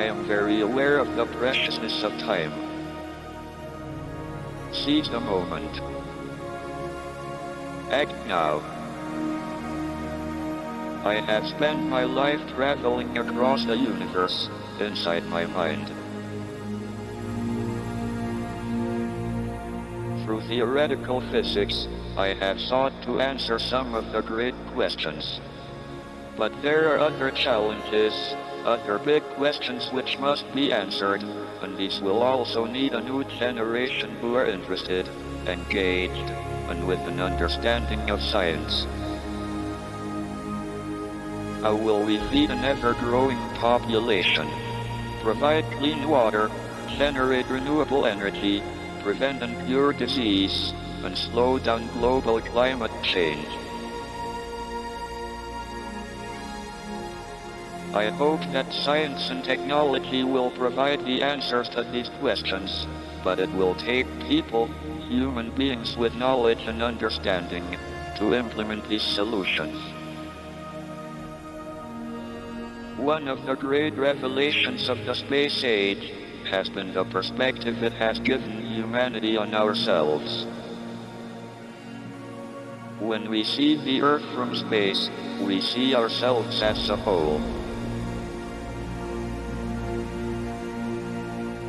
I am very aware of the preciousness of time. Seize the moment. Act now. I have spent my life traveling across the universe, inside my mind. Through theoretical physics, I have sought to answer some of the great questions. But there are other challenges, other big questions which must be answered, and these will also need a new generation who are interested, engaged, and with an understanding of science. How will we feed an ever-growing population? Provide clean water, generate renewable energy, prevent and cure disease, and slow down global climate change. I hope that science and technology will provide the answers to these questions, but it will take people, human beings with knowledge and understanding, to implement these solutions. One of the great revelations of the space age has been the perspective it has given humanity on ourselves. When we see the Earth from space, we see ourselves as a whole.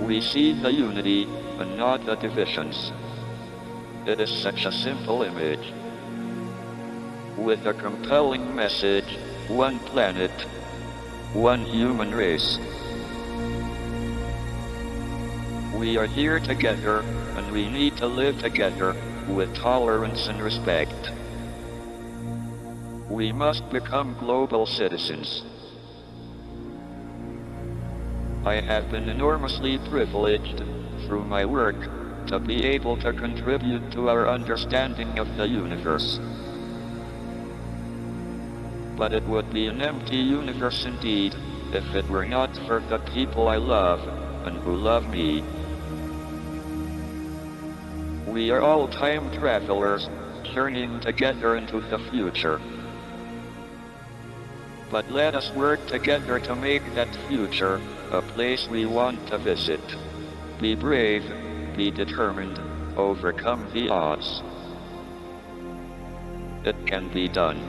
We see the unity, and not the divisions. It is such a simple image. With a compelling message, one planet, one human race. We are here together, and we need to live together, with tolerance and respect. We must become global citizens. I have been enormously privileged, through my work, to be able to contribute to our understanding of the universe but it would be an empty universe indeed, if it were not for the people I love, and who love me. We are all time travelers, journeying together into the future. But let us work together to make that future a place we want to visit. Be brave, be determined, overcome the odds. It can be done.